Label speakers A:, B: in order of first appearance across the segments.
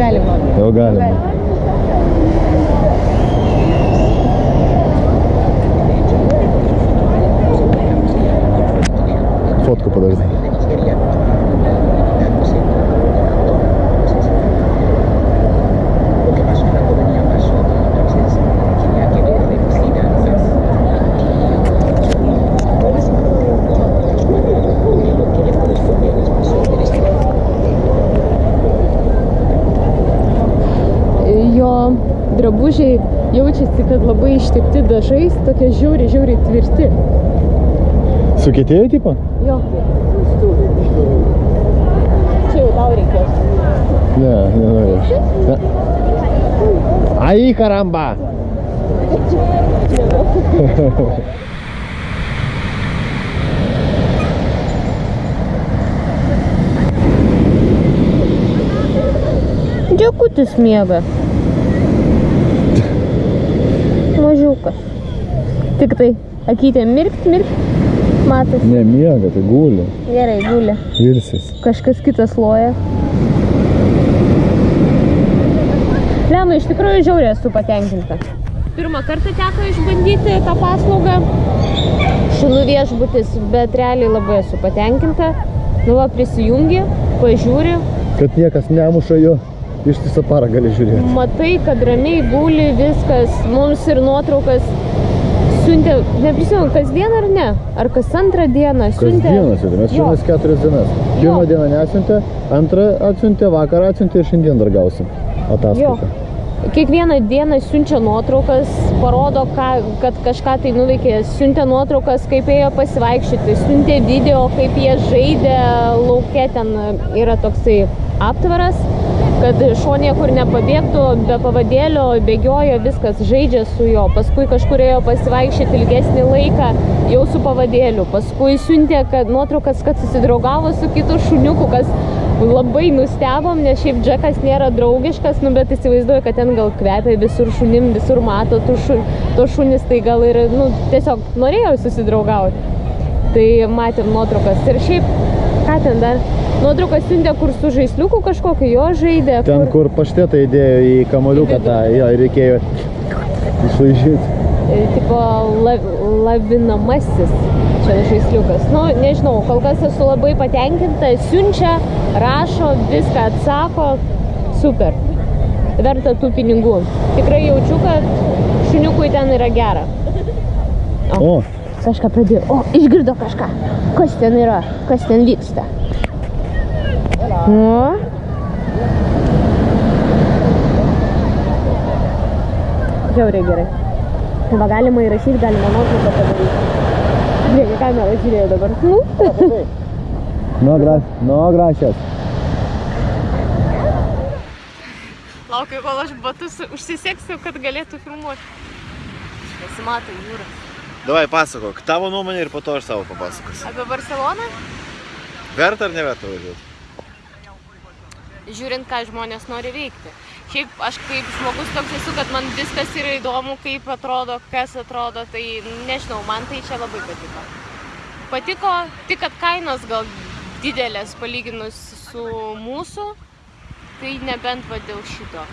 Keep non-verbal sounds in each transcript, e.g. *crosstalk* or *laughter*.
A: galim.
B: Jau galime. Fotku padaryti.
A: Jo drabužiai jaučiasi, kad labai ištepti dažais, tokie žiauriai, žiauriai tvirti.
B: Sukietėjo tipo?
A: Jo. Čia jau tau reikės.
B: Ne, nenorėčiau. Ne. Ai, karamba!
A: Dėkutis miega. Mažiukas. Tik tai akytė mirkt, mirkt. Matas.
B: Ne, miega, tai guli.
A: Gerai, gulė.
B: Virsis.
A: Kažkas kitas loja. Lema, iš tikrųjų žiauriai esu patenkinta. Pirmą kartą teko išbandyti tą paslaugą. Šunų viešbutis, bet realiai labai esu patenkinta. Nu, va, prisijungi, pažiūri,
B: Kad niekas nemuša jo, ištisą parą gali žiūrėti.
A: matai, kad ramiai guli viskas, mums ir nuotraukas siuntė, neprisimenu, kasdien ar ne? Ar kas antrą dieną siuntė?
B: Kasdieną siuntė, mes
A: Jo.
B: šiandien keturias dienas. Pirmą dieną nesiuntė, antrą atsiuntė, vakarą atsiuntė ir šiandien dar gausim
A: Jo.
B: ataskaitą.
A: Kiekvieną dieną siunčia nuotraukas, parodo, ką, kad kažką tai nuveikė, siuntė nuotraukas, kaip ėjo pasivaikščioti, siuntė video, kaip jie žaidė lauke, ten yra toksai aptvaras, kad šuo niekur nepabėgtų, be pavadėlio bėgiojo, viskas žaidžia su juo, paskui kažkur ėjo pasivaikščioti ilgesnį laiką, jau su pavadėliu, paskui siuntė kad, nuotraukas, kad susidraugavo su kitu šuniuku, kas labai nustebom, nes šiaip Džekas nėra draugiškas, nu, bet įsivaizduoju, kad ten gal kvepia visur šunim, visur mato tų šu, to šunis, tai gal ir, nu, tiesiog norėjau susidraugauti. Tai matėm nuotraukas. Ir šiaip, ką ten dar? Nuotraukas siuntė, kur su žaisliuku kažkokiu jo žaidė.
B: Ten, kur paštetą įdėjo į kamoliuką tą, jo, reikėjo išlaižyti.
A: e, tipo la, lavinamasis čia žaisliukas. Nu, nežinau, kol kas esu labai patenkinta, siunčia, rašo, viską atsako, super. Verta tų pinigų. Tikrai jaučiu, kad šuniukui ten yra gera.
B: O,
A: Kažką pradėjo. O, išgirdo kažką. Kas ten yra? Kas ten vyksta? Nu. Žiauriai gerai. Va galima įrašyti, galima nuotrauką padaryti. Žiūrėk, kamerą žiūrėjau dabar. Nu.
B: no, gra no gracias.
A: Laukiu, kol aš batus užsiseksiu, kad galėtų filmuoti. Nesimato jūra.
B: Davai, pasakok, tavo nuomonė ir po to aš savo papasakosiu.
A: Apie Barceloną?
B: Verta ar neverta važiuoti?
A: žiūrint, ką žmonės nori veikti. Šiaip aš kaip žmogus toks esu, kad man viskas yra įdomu, kaip atrodo, kas atrodo, tai nežinau, man tai čia labai patiko. Patiko tik, kad kainos gal didelės palyginus su mūsų, tai nebent va dėl šito.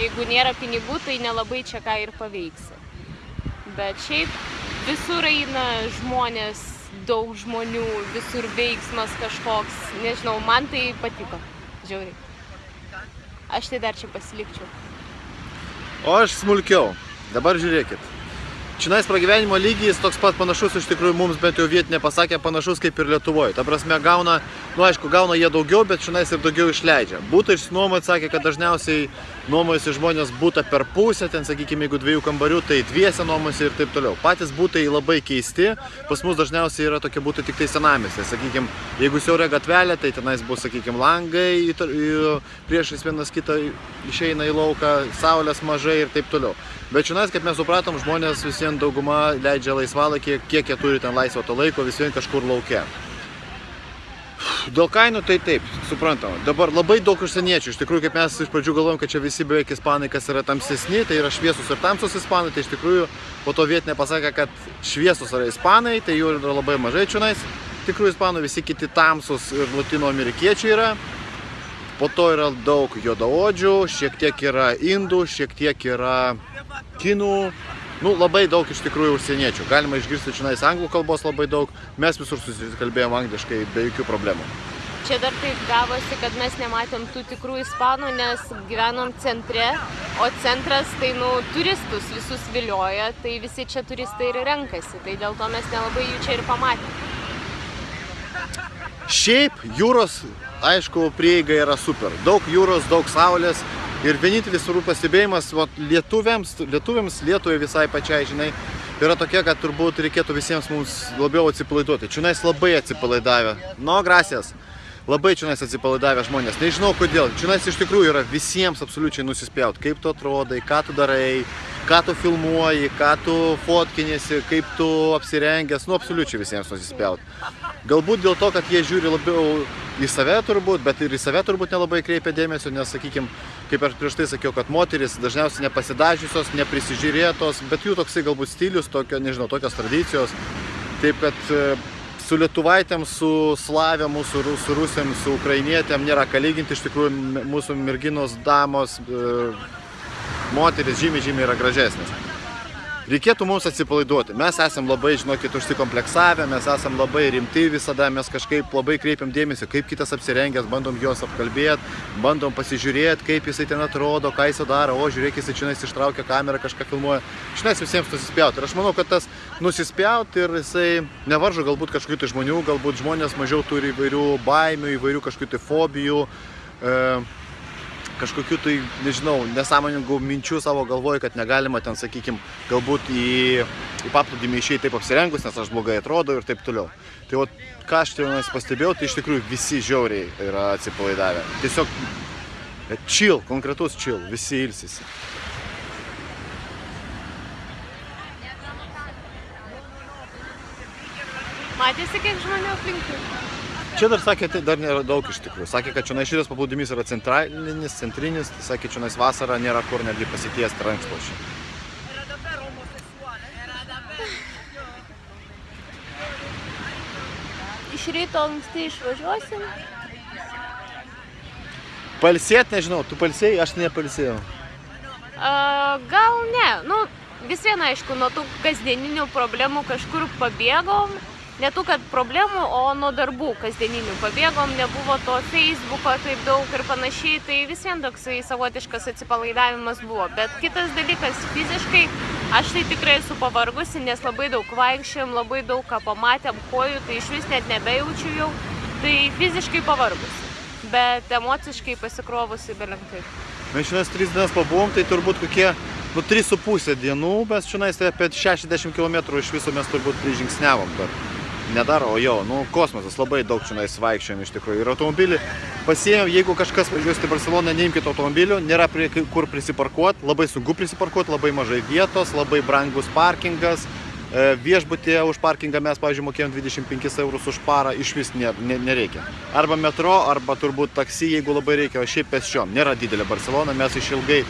A: Jeigu nėra pinigų, tai nelabai čia ką ir paveiksi. Bet šiaip visur eina žmonės, daug žmonių, visur veiksmas kažkoks, nežinau, man tai patiko, žiauriai. Aš tai dar čia pasilikčiau.
B: O aš smulkiau. Dabar žiūrėkit. Čionais pragyvenimo lygis toks pat panašus iš tikrųjų mums bent jau vietinė pasakė panašus kaip ir Lietuvoje. Ta prasme gauna, nu aišku, gauna jie daugiau, bet čionais ir daugiau išleidžia. Būtų išsinuomoti, sakė, kad dažniausiai nuomojasi žmonės būtą per pusę, ten sakykime, jeigu dviejų kambarių, tai dviese nuomojasi ir taip toliau. Patys būtai labai keisti, pas mus dažniausiai yra tokie būtai tik tai senamėse. Sakykime, jeigu siauria gatvelė, tai tenais bus, sakykime, langai, priešais vienas kitą išeina į lauką, saulės mažai ir taip toliau. Bet čionais, kaip mes supratom, žmonės visiems dauguma leidžia laisvalaikį, kiek jie turi ten laisvo to laiko, visiems kažkur laukia. Dėl kainų tai taip, suprantama. Dabar labai daug užsieniečių. Iš tikrųjų, kaip mes iš pradžių galvojom, kad čia visi beveik ispanai, kas yra tamsesni, tai yra šviesus ir tamsus ispanai, tai iš tikrųjų po to vietinė pasakė, kad šviesus yra ispanai, tai jų yra labai mažai čionais. Tikrųjų ispanų visi kiti tamsus ir latino amerikiečiai yra. Po to yra daug juodaodžių, šiek tiek yra indų, šiek tiek yra kinų. Nu, labai daug iš tikrųjų užsieniečių. Galima išgirsti čia anglų kalbos labai daug. Mes visur susikalbėjom angliškai be jokių problemų.
A: Čia dar taip gavosi, kad mes nematėm tų tikrų ispanų, nes gyvenom centre, o centras tai, nu, turistus visus vilioja, tai visi čia turistai ir renkasi, tai dėl to mes nelabai jų čia ir pamatėm.
B: Šiaip jūros, aišku, prieiga yra super. Daug jūros, daug saulės ir vienintelis turbūt pastebėjimas vat, lietuviams, lietuviams, Lietuvai visai pačiai, žinai, yra tokia, kad turbūt reikėtų visiems mums labiau atsipalaiduoti. Čiunais labai atsipalaidavę. No, grasės. Labai čiunais atsipalaidavę žmonės. Nežinau kodėl. Čiunais iš tikrųjų yra visiems absoliučiai nusispjaut. Kaip tu atrodai, ką tu darai, ką tu filmuoji, ką tu fotkinėsi, kaip tu apsirengęs. Nu, absoliučiai visiems nusispjaut. Galbūt dėl to, kad jie žiūri labiau į save turbūt, bet ir į save turbūt nelabai kreipia dėmesio, nes, sakykime, kaip aš prieš tai sakiau, kad moteris dažniausiai nepasidažiusios, neprisižiūrėtos, bet jų toksai galbūt stilius, tokio, nežinau, tokios tradicijos. Taip kad e, su lietuvaitėm, su slavėm, su, su rusėm, su ukrainietėm nėra ką lyginti, iš tikrųjų mūsų merginos, damos, e, moteris žymiai, žymiai yra gražesnės. Reikėtų mums atsipalaiduoti. Mes esam labai, žinokit, užsikompleksavę, mes esam labai rimti visada, mes kažkaip labai kreipiam dėmesį, kaip kitas apsirengęs, bandom juos apkalbėti, bandom pasižiūrėti, kaip jisai ten atrodo, ką jisai daro, o žiūrėk, jisai čia ištraukia kamerą, kažką filmuoja. Šiandien visiems nusispjauti. Ir aš manau, kad tas nusispjauti ir jisai nevaržo galbūt kažkokių tai žmonių, galbūt žmonės mažiau turi įvairių baimių, įvairių kažkokių tai fobijų. E, kažkokių tai, nežinau, nesąmoningų minčių savo galvoje, kad negalima ten, sakykime, galbūt į, į paplūdimį išeiti taip apsirengus, nes aš blogai atrodo ir taip toliau. Tai o ką aš tenais pastebėjau, tai iš tikrųjų visi žiauriai yra atsipalaidavę. Tiesiog chill, konkretus chill, visi ilsisi.
A: Matėsi, kiek žmonių aplinkui.
B: Čia dar sakė, tai dar nėra daug iš tikrųjų. Sakė, kad čia šitas paplūdimys yra centralinis, centrinis, tai sakė, čia vasarą nėra kur netgi pasitiesti rankšluošį.
A: Iš ryto anksti išvažiuosim.
B: Palsėt, nežinau, tu palsėjai, aš nepalsėjau.
A: A, gal ne, nu vis viena aišku, nuo tų kasdieninių problemų kažkur pabėgom. Ne tų, kad problemų, o nuo darbų kasdieninių pabėgom, nebuvo to Facebooko taip daug ir panašiai, tai vis vien toksai savotiškas atsipalaidavimas buvo. Bet kitas dalykas, fiziškai aš tai tikrai esu pavargusi, nes labai daug vaikščiam, labai daug ką pamatėm, kojų, tai iš vis net nebejaučiu jau, tai fiziškai pavargusi. Bet emociškai pasikrovusi belenkai.
B: Mes šiandien tris dienas pabuvom, tai turbūt kokie, nu, 3,5 dienų, bet šiandien tai apie 60 km iš viso mes turbūt prižingsnevom dar. Nedaro, o jo, nu, kosmosas, labai daug čia vaikščiojom iš tikrųjų. Ir automobilį pasiėmėm, jeigu kažkas važiuosite į Barceloną, neimkite automobilių, nėra prie, kur prisiparkuoti, labai sunku prisiparkuoti, labai mažai vietos, labai brangus parkingas. E, Viešbutėje už parkingą mes, pavyzdžiui, mokėjom 25 eurus už parą, iš vis ne, ne, nereikia. Arba metro, arba turbūt taksi, jeigu labai reikia, o šiaip pėsčiom. Nėra didelė Barcelona, mes išilgai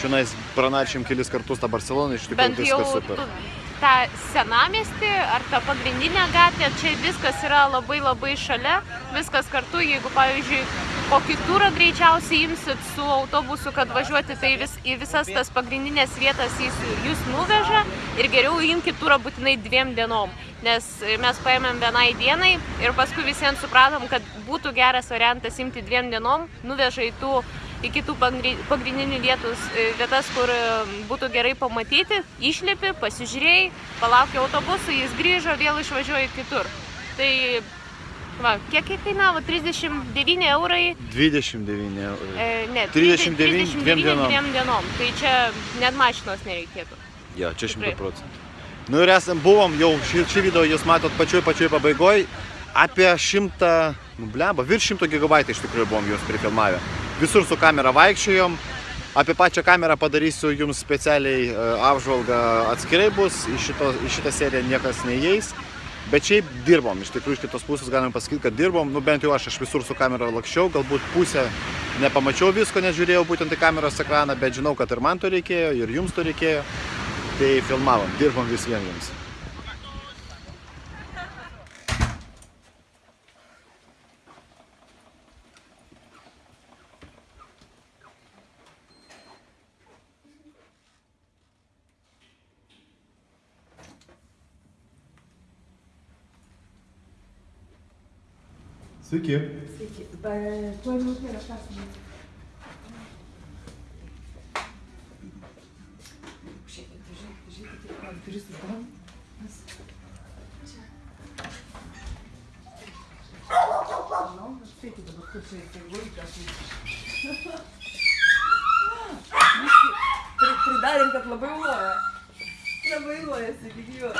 B: čia pranašėm kelis kartus tą Barceloną, iš tikrųjų viskas super.
A: tu- tą senamestį ar tą pagrindinę gatvę, čia viskas yra labai labai šalia, viskas kartu, jeigu pavyzdžiui kokį turą greičiausiai imsit su autobusu, kad važiuoti, tai vis, į visas tas pagrindinės vietas jis jūs nuveža ir geriau imkite turą būtinai dviem dienom, nes mes paėmėm vienai dienai ir paskui visiems supratom, kad būtų geras variantas imti dviem dienom, nuveža į tų į kitų pagri- pagrindinių vietus, e, vietas, kur e, būtų gerai pamatyti, išlipi, pasižiūrėjai, palaukia autobusų, jis grįžo, vėl išvažiuoja kitur. Tai, va, kiek kainavo? 39 eurai,
B: 29 eurų.
A: e, ne,
B: 39 dviem dienom.
A: dviem dienom. Tai čia net mašinos nereikėtų.
B: Jo, čia
A: Tikrai.
B: 100 procentų. Nu ir esam, buvom jau, šį, šį video jūs matot pačioj pačioj pabaigoj, apie 100, nu blemba, virš 100 gigabaitų iš tikrųjų buvom jūs prifilmavę. Visur su kamera vaikščiojom, apie pačią kamerą padarysiu jums specialiai e, apžvalgą atskirai bus, į, šito, į šitą seriją niekas neįeis. Bet šiaip dirbom, iš tikrųjų iš kitos pusės galim pasakyti, kad dirbom, nu bent jau aš, aš visur su kamera lakščiau, galbūt pusę nepamačiau visko, nes žiūrėjau būtent į kameros ekraną, bet žinau, kad ir man to reikėjo, ir jums to reikėjo. Tai filmavom, dirbom vis vien jums. Sveiki.
C: Sveiki. Tuoj minutė žiūrėkit, kaip duris uždarom. Manau, aš spėkit dabar, kur čia. Biškį *laughs* pri- Pridarėm, kad labai loja. Labai loja, sakyk, jo.